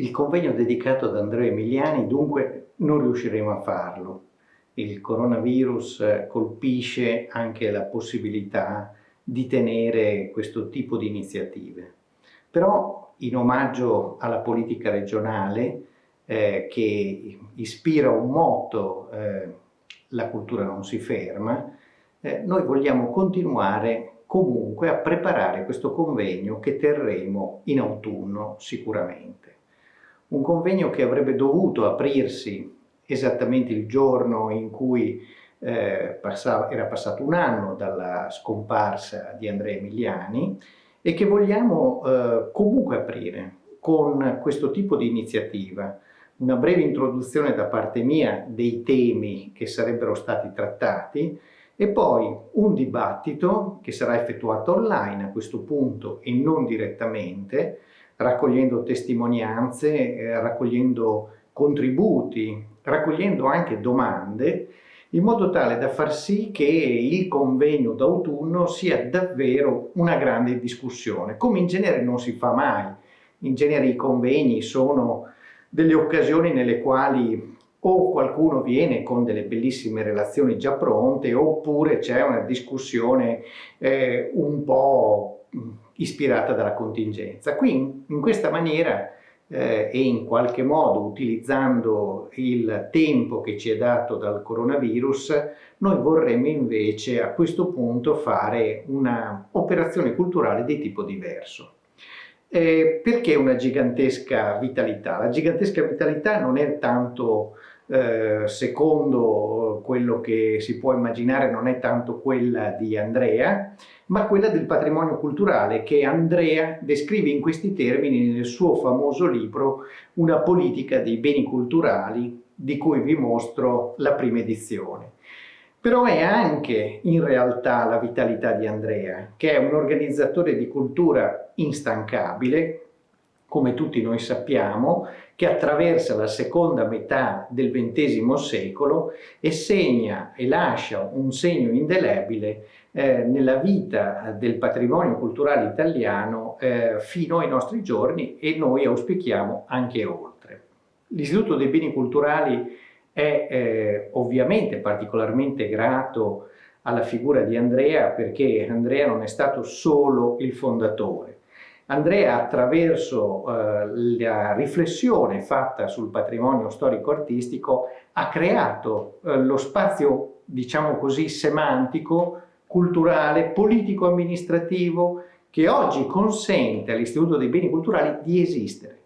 Il convegno dedicato ad Andrea Emiliani dunque non riusciremo a farlo. Il coronavirus eh, colpisce anche la possibilità di tenere questo tipo di iniziative. Però in omaggio alla politica regionale eh, che ispira un motto eh, la cultura non si ferma, eh, noi vogliamo continuare comunque a preparare questo convegno che terremo in autunno sicuramente un convegno che avrebbe dovuto aprirsi esattamente il giorno in cui eh, passava, era passato un anno dalla scomparsa di Andrea Emiliani e che vogliamo eh, comunque aprire con questo tipo di iniziativa. Una breve introduzione da parte mia dei temi che sarebbero stati trattati e poi un dibattito che sarà effettuato online a questo punto e non direttamente raccogliendo testimonianze, eh, raccogliendo contributi, raccogliendo anche domande, in modo tale da far sì che il convegno d'autunno sia davvero una grande discussione, come in genere non si fa mai. In genere i convegni sono delle occasioni nelle quali o qualcuno viene con delle bellissime relazioni già pronte oppure c'è una discussione eh, un po' ispirata dalla contingenza. Qui in questa maniera eh, e in qualche modo utilizzando il tempo che ci è dato dal coronavirus, noi vorremmo invece a questo punto fare un'operazione culturale di tipo diverso. Eh, perché una gigantesca vitalità? La gigantesca vitalità non è tanto eh, secondo quello che si può immaginare non è tanto quella di Andrea, ma quella del patrimonio culturale che Andrea descrive in questi termini nel suo famoso libro Una politica dei beni culturali, di cui vi mostro la prima edizione. Però è anche in realtà la vitalità di Andrea, che è un organizzatore di cultura instancabile, come tutti noi sappiamo, che attraversa la seconda metà del XX secolo e segna e lascia un segno indelebile eh, nella vita del patrimonio culturale italiano eh, fino ai nostri giorni e noi auspichiamo anche oltre. L'Istituto dei Beni Culturali è eh, ovviamente particolarmente grato alla figura di Andrea perché Andrea non è stato solo il fondatore, Andrea attraverso eh, la riflessione fatta sul patrimonio storico-artistico ha creato eh, lo spazio, diciamo così, semantico, culturale, politico-amministrativo che oggi consente all'Istituto dei Beni Culturali di esistere.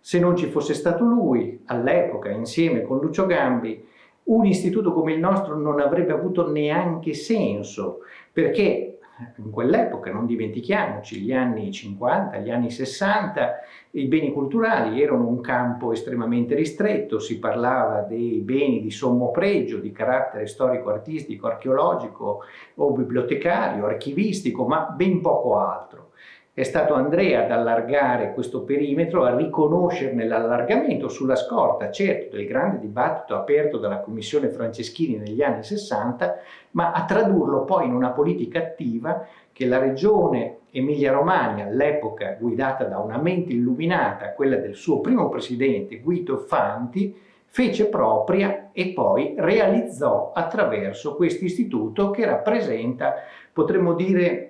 Se non ci fosse stato lui, all'epoca, insieme con Lucio Gambi, un istituto come il nostro non avrebbe avuto neanche senso, perché in quell'epoca, non dimentichiamoci, gli anni 50, gli anni 60, i beni culturali erano un campo estremamente ristretto, si parlava dei beni di sommo pregio, di carattere storico, artistico, archeologico o bibliotecario, archivistico, ma ben poco altro. È stato Andrea ad allargare questo perimetro, a riconoscerne l'allargamento sulla scorta, certo, del grande dibattito aperto dalla Commissione Franceschini negli anni 60, ma a tradurlo poi in una politica attiva che la regione Emilia-Romagna, all'epoca guidata da una mente illuminata, quella del suo primo presidente Guido Fanti, fece propria e poi realizzò attraverso questo istituto che rappresenta, potremmo dire,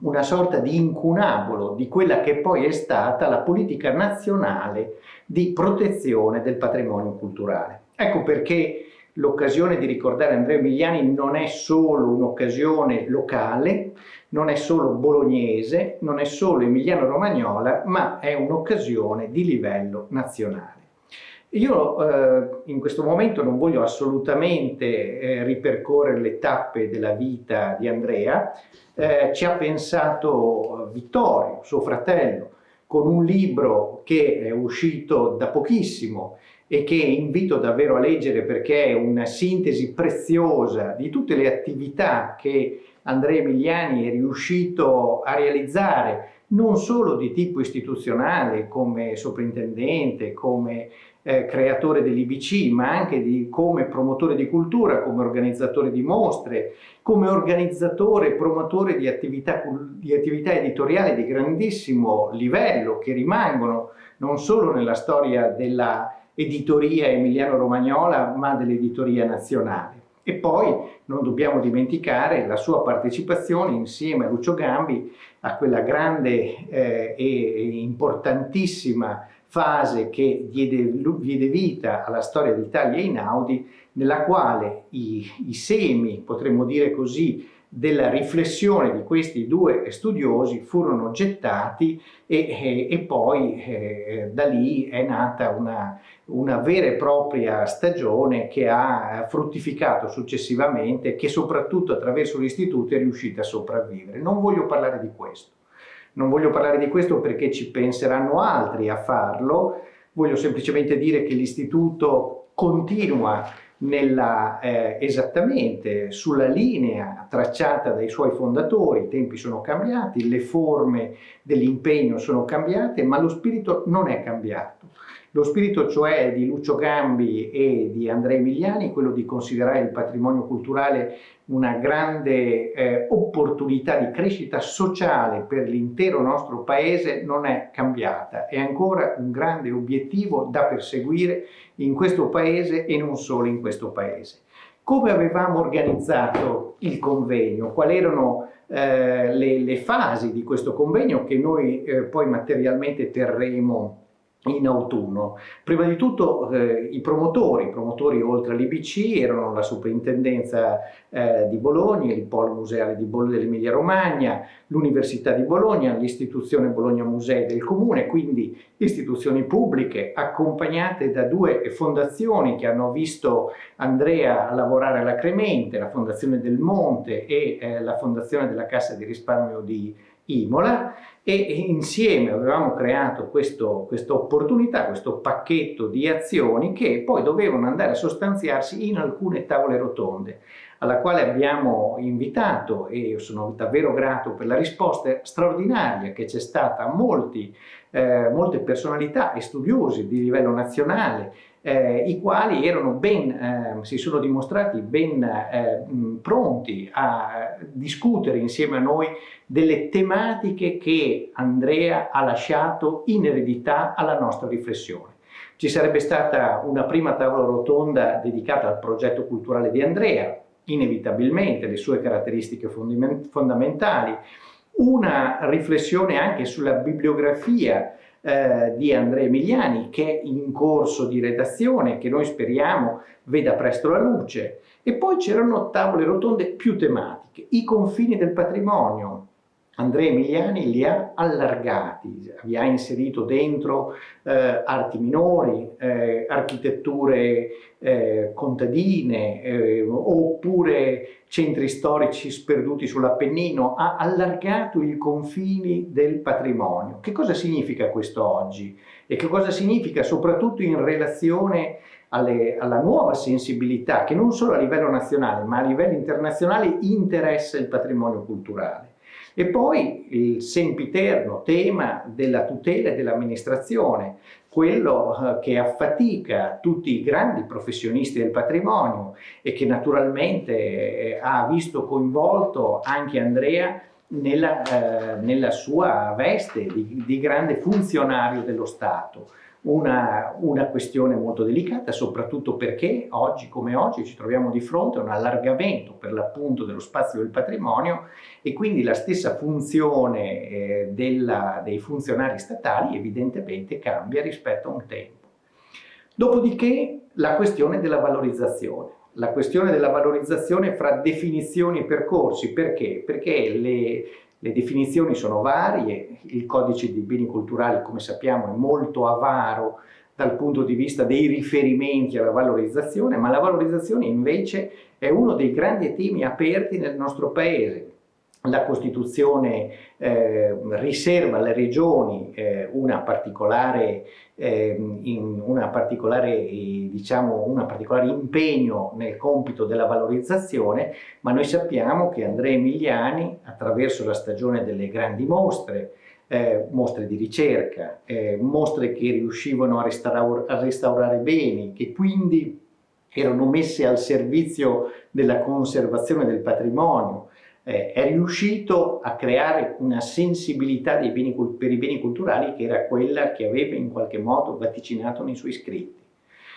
una sorta di incunabolo di quella che poi è stata la politica nazionale di protezione del patrimonio culturale. Ecco perché l'occasione di ricordare Andrea Emiliani non è solo un'occasione locale, non è solo bolognese, non è solo emiliano-romagnola, ma è un'occasione di livello nazionale. Io eh, in questo momento non voglio assolutamente eh, ripercorrere le tappe della vita di Andrea, eh, ci ha pensato Vittorio, suo fratello, con un libro che è uscito da pochissimo e che invito davvero a leggere perché è una sintesi preziosa di tutte le attività che Andrea Emiliani è riuscito a realizzare non solo di tipo istituzionale come soprintendente, come eh, creatore dell'IBC, ma anche di, come promotore di cultura, come organizzatore di mostre, come organizzatore e promotore di attività, di attività editoriali di grandissimo livello che rimangono non solo nella storia della editoria emiliano-romagnola, ma dell'editoria nazionale. E poi non dobbiamo dimenticare la sua partecipazione insieme a Lucio Gambi a quella grande eh, e importantissima fase che diede, diede, vita alla storia d'Italia Inaudi, nella quale i, i semi, potremmo dire così, della riflessione di questi due studiosi furono gettati e, e, e poi eh, da lì è nata una, una, vera e propria stagione che ha fruttificato successivamente che soprattutto attraverso l'istituto è riuscita a sopravvivere. Non voglio parlare di questo, non voglio parlare di questo perché ci penseranno altri a farlo, voglio semplicemente dire che l'istituto continua nella, eh, esattamente sulla linea tracciata dai suoi fondatori, i tempi sono cambiati, le forme dell'impegno sono cambiate, ma lo spirito non è cambiato. Lo spirito cioè di Lucio Gambi e di Andrea Emiliani, quello di considerare il patrimonio culturale una grande eh, opportunità di crescita sociale per l'intero nostro paese, non è cambiata. È ancora un grande obiettivo da perseguire in questo paese e non solo in questo paese. Come avevamo organizzato il convegno? Quali erano eh, le, le, fasi di questo convegno che noi eh, poi materialmente terremo in autunno. Prima di tutto eh, i promotori, i promotori oltre all'IBC erano la Soprintendenza eh, di Bologna, il Polo Museale di Bologna dell'Emilia Romagna, l'Università di Bologna, l'istituzione Bologna Musei del Comune, quindi istituzioni pubbliche accompagnate da due fondazioni che hanno visto Andrea lavorare alla Cremente, la Fondazione del Monte e eh, la Fondazione della Cassa di Risparmio di Imola e insieme avevamo creato questa opportunità, questo pacchetto di azioni che poi dovevano andare a sostanziarsi in alcune tavole rotonde alla quale abbiamo invitato e io sono davvero grato per la risposta straordinaria che c'è stata a molti, eh, molte personalità e studiosi di livello nazionale eh, i quali erano ben, eh, si sono dimostrati ben eh, pronti a discutere insieme a noi delle tematiche che Andrea ha lasciato in eredità alla nostra riflessione. Ci sarebbe stata una prima tavola rotonda dedicata al progetto culturale di Andrea, inevitabilmente le sue caratteristiche fondamentali, una riflessione anche sulla bibliografia eh, di Andrea Emiliani che è in corso di redazione, che noi speriamo veda presto la luce. E poi c'erano tavole rotonde più tematiche, i confini del patrimonio, Andrea Emiliani li ha allargati, vi ha inserito dentro eh, arti minori, eh, architetture eh, contadine eh, oppure centri storici sperduti sull'Appennino, ha allargato i confini del patrimonio. Che cosa significa questo oggi? E che cosa significa soprattutto in relazione alle, alla nuova sensibilità che non solo a livello nazionale ma a livello internazionale interessa il patrimonio culturale? E poi il sempiterno tema della tutela e dell'amministrazione, quello eh, che affatica tutti i grandi professionisti del patrimonio e che naturalmente eh, ha visto coinvolto anche Andrea nella, eh, nella sua veste di, di grande funzionario dello Stato una, una, questione molto delicata, soprattutto perché oggi come oggi ci troviamo di fronte a un allargamento per l'appunto dello spazio del patrimonio e quindi la stessa funzione eh, della, dei funzionari statali evidentemente cambia rispetto a un tempo. Dopodiché la questione della valorizzazione. La questione della valorizzazione fra definizioni e percorsi, perché? Perché le, le definizioni sono varie, il codice dei beni culturali come sappiamo è molto avaro dal punto di vista dei riferimenti alla valorizzazione, ma la valorizzazione invece è uno dei grandi temi aperti nel nostro paese la Costituzione eh, riserva alle regioni eh, una particolare, eh, una particolare, diciamo, una particolare impegno nel compito della valorizzazione, ma noi sappiamo che Andrea Emiliani, attraverso la stagione delle grandi mostre, eh, mostre di ricerca, eh, mostre che riuscivano a, restaur a restaurare beni, che quindi erano messe al servizio della conservazione del patrimonio, eh, è riuscito a creare una sensibilità beni, per i beni culturali che era quella che aveva in qualche modo vaticinato nei suoi scritti.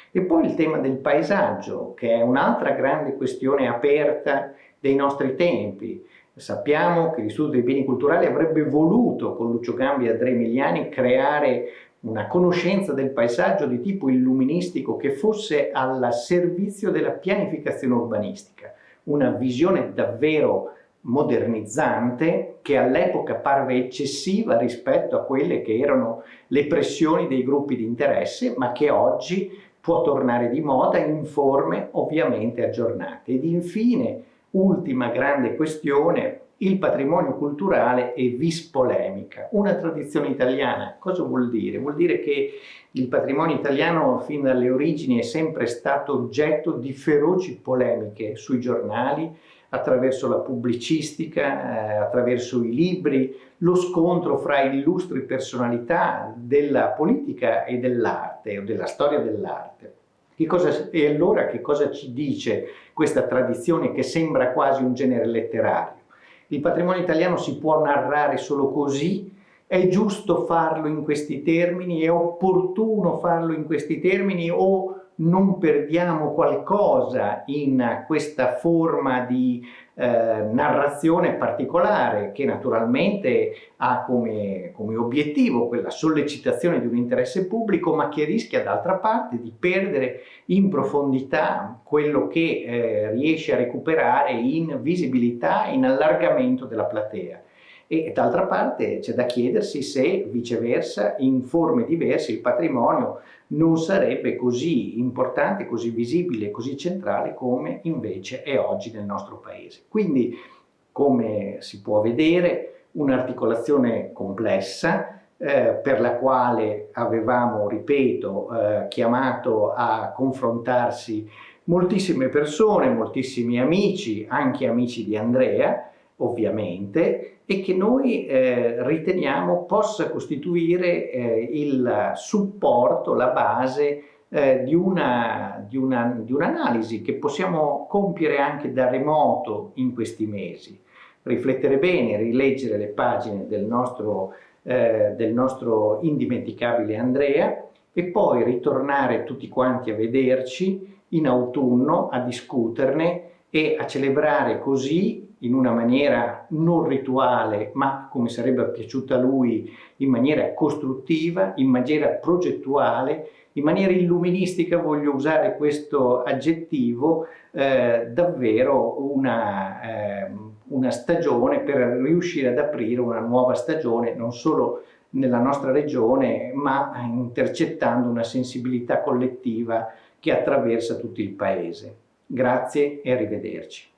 E poi il tema del paesaggio, che è un'altra grande questione aperta dei nostri tempi. Sappiamo che l'Istituto dei Beni Culturali avrebbe voluto, con Lucio Gambi e Andrea Emiliani, creare una conoscenza del paesaggio di tipo illuministico che fosse al servizio della pianificazione urbanistica, una visione davvero modernizzante che all'epoca parve eccessiva rispetto a quelle che erano le pressioni dei gruppi di interesse, ma che oggi può tornare di moda in forme ovviamente aggiornate. Ed infine, ultima grande questione, il patrimonio culturale e vis polemica. Una tradizione italiana, cosa vuol dire? Vuol dire che il patrimonio italiano fin dalle origini è sempre stato oggetto di feroci polemiche sui giornali, attraverso la pubblicistica, eh, attraverso i libri, lo scontro fra illustri personalità della politica e dell'arte, o della storia dell'arte. E allora che cosa ci dice questa tradizione che sembra quasi un genere letterario? Il patrimonio italiano si può narrare solo così? È giusto farlo in questi termini? È opportuno farlo in questi termini? O non perdiamo qualcosa in questa forma di eh, narrazione particolare che naturalmente ha come, come, obiettivo quella sollecitazione di un interesse pubblico ma che rischia d'altra parte di perdere in profondità quello che eh, riesce a recuperare in visibilità, in allargamento della platea. E d'altra parte c'è da chiedersi se viceversa in forme diverse il patrimonio non sarebbe così importante, così visibile, così centrale come invece è oggi nel nostro paese. Quindi come si può vedere un'articolazione complessa eh, per la quale avevamo, ripeto, eh, chiamato a confrontarsi moltissime persone, moltissimi amici, anche amici di Andrea, ovviamente, e che noi eh, riteniamo possa costituire eh, il supporto, la base eh, di un'analisi un che possiamo compiere anche da remoto in questi mesi. Riflettere bene, rileggere le pagine del nostro, eh, del nostro indimenticabile Andrea e poi ritornare tutti quanti a vederci in autunno, a discuterne e a celebrare così in una maniera non rituale, ma come sarebbe piaciuta a lui, in maniera costruttiva, in maniera progettuale, in maniera illuministica, voglio usare questo aggettivo, eh, davvero una, eh, una stagione per riuscire ad aprire una nuova stagione, non solo nella nostra regione, ma intercettando una sensibilità collettiva che attraversa tutto il Paese. Grazie e arrivederci.